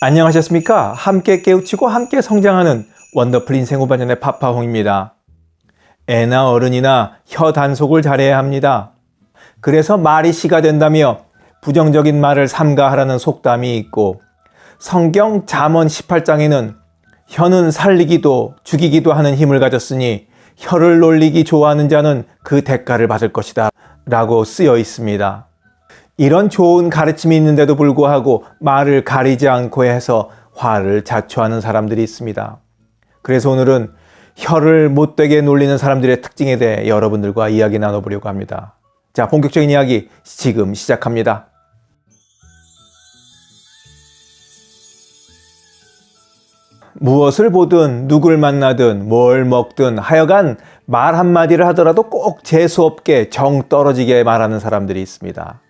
안녕하셨습니까? 함께 깨우치고 함께 성장하는 원더풀 인생 후반년의 파파홍입니다. 애나 어른이나 혀 단속을 잘해야 합니다. 그래서 말이 씨가 된다며 부정적인 말을 삼가하라는 속담이 있고 성경 잠언 18장에는 혀는 살리기도 죽이기도 하는 힘을 가졌으니 혀를 놀리기 좋아하는 자는 그 대가를 받을 것이다 라고 쓰여 있습니다. 이런 좋은 가르침이 있는데도 불구하고 말을 가리지 않고 해서 화를 자초하는 사람들이 있습니다. 그래서 오늘은 혀를 못되게 놀리는 사람들의 특징에 대해 여러분들과 이야기 나눠보려고 합니다. 자, 본격적인 이야기 지금 시작합니다. 무엇을 보든 누굴 만나든 뭘 먹든 하여간 말 한마디를 하더라도 꼭 재수없게 정 떨어지게 말하는 사람들이 있습니다.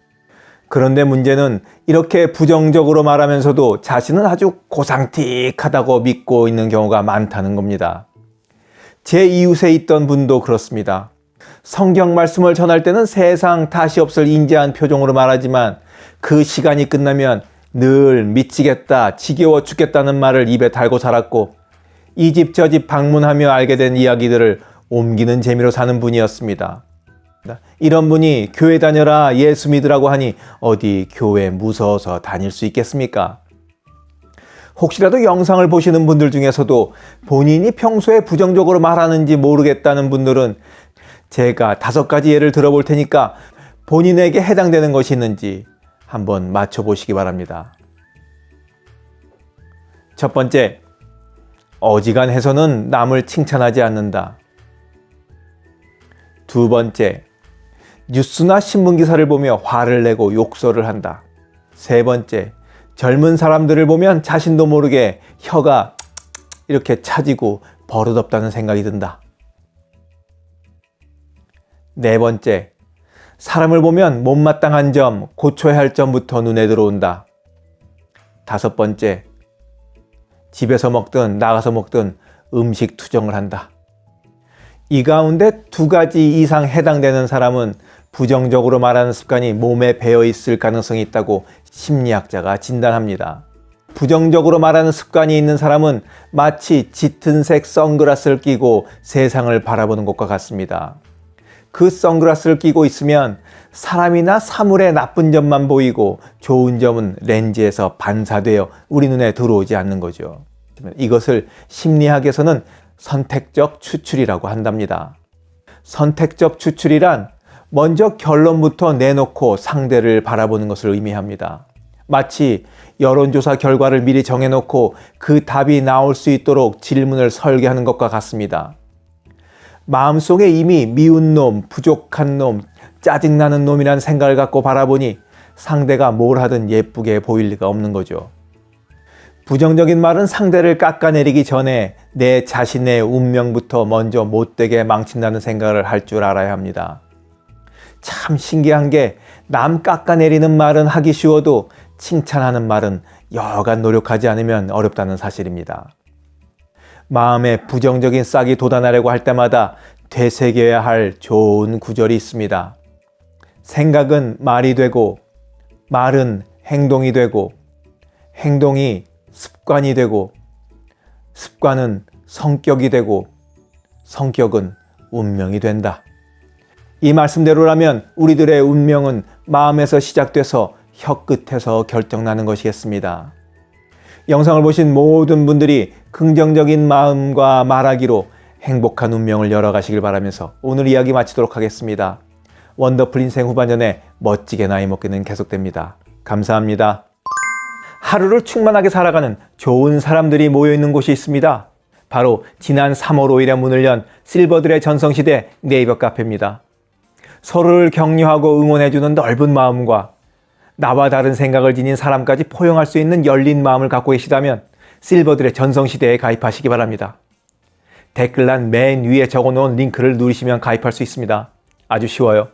그런데 문제는 이렇게 부정적으로 말하면서도 자신은 아주 고상틱하다고 믿고 있는 경우가 많다는 겁니다. 제 이웃에 있던 분도 그렇습니다. 성경 말씀을 전할 때는 세상 다시 없을 인자한 표정으로 말하지만 그 시간이 끝나면 늘 미치겠다, 지겨워 죽겠다는 말을 입에 달고 살았고 이 집 저집 방문하며 알게 된 이야기들을 옮기는 재미로 사는 분이었습니다. 이런 분이 교회 다녀라 예수 믿으라고 하니 어디 교회 무서워서 다닐 수 있겠습니까? 혹시라도 영상을 보시는 분들 중에서도 본인이 평소에 부정적으로 말하는지 모르겠다는 분들은 제가 다섯 가지 예를 들어볼 테니까 본인에게 해당되는 것이 있는지 한번 맞춰보시기 바랍니다. 첫 번째, 어지간해서는 남을 칭찬하지 않는다. 두 번째, 뉴스나 신문기사를 보며 화를 내고 욕설을 한다. 세 번째, 젊은 사람들을 보면 자신도 모르게 혀가 이렇게 차지고 버릇없다는 생각이 든다. 네 번째, 사람을 보면 못마땅한 점, 고쳐야 할 점부터 눈에 들어온다. 다섯 번째, 집에서 먹든 나가서 먹든 음식 투정을 한다. 이 가운데 두 가지 이상 해당되는 사람은 부정적으로 말하는 습관이 몸에 배어 있을 가능성이 있다고 심리학자가 진단합니다. 부정적으로 말하는 습관이 있는 사람은 마치 짙은 색 선글라스를 끼고 세상을 바라보는 것과 같습니다. 그 선글라스를 끼고 있으면 사람이나 사물의 나쁜 점만 보이고 좋은 점은 렌즈에서 반사되어 우리 눈에 들어오지 않는 거죠. 이것을 심리학에서는 선택적 추출이라고 한답니다. 선택적 추출이란 먼저 결론부터 내놓고 상대를 바라보는 것을 의미합니다. 마치 여론조사 결과를 미리 정해놓고 그 답이 나올 수 있도록 질문을 설계하는 것과 같습니다. 마음속에 이미 미운 놈, 부족한 놈, 짜증나는 놈이라는 생각을 갖고 바라보니 상대가 뭘 하든 예쁘게 보일 리가 없는 거죠. 부정적인 말은 상대를 깎아내리기 전에 내 자신의 운명부터 먼저 못되게 망친다는 생각을 할 줄 알아야 합니다. 참 신기한 게 남 깎아내리는 말은 하기 쉬워도 칭찬하는 말은 여간 노력하지 않으면 어렵다는 사실입니다. 마음에 부정적인 싹이 돋아나려고 할 때마다 되새겨야 할 좋은 구절이 있습니다. 생각은 말이 되고 말은 행동이 되고 행동이 습관이 되고 습관은 성격이 되고 성격은 운명이 된다. 이 말씀대로라면 우리들의 운명은 마음에서 시작돼서 혀끝에서 결정나는 것이겠습니다. 영상을 보신 모든 분들이 긍정적인 마음과 말하기로 행복한 운명을 열어가시길 바라면서 오늘 이야기 마치도록 하겠습니다. 원더풀 인생 후반전에 멋지게 나이 먹기는 계속됩니다. 감사합니다. 하루를 충만하게 살아가는 좋은 사람들이 모여있는 곳이 있습니다. 바로 지난 3월 5일에 문을 연 실버들의 전성시대 네이버 카페입니다. 서로를 격려하고 응원해주는 넓은 마음과 나와 다른 생각을 지닌 사람까지 포용할 수 있는 열린 마음을 갖고 계시다면 실버들의 전성시대에 가입하시기 바랍니다. 댓글란 맨 위에 적어놓은 링크를 누르시면 가입할 수 있습니다. 아주 쉬워요.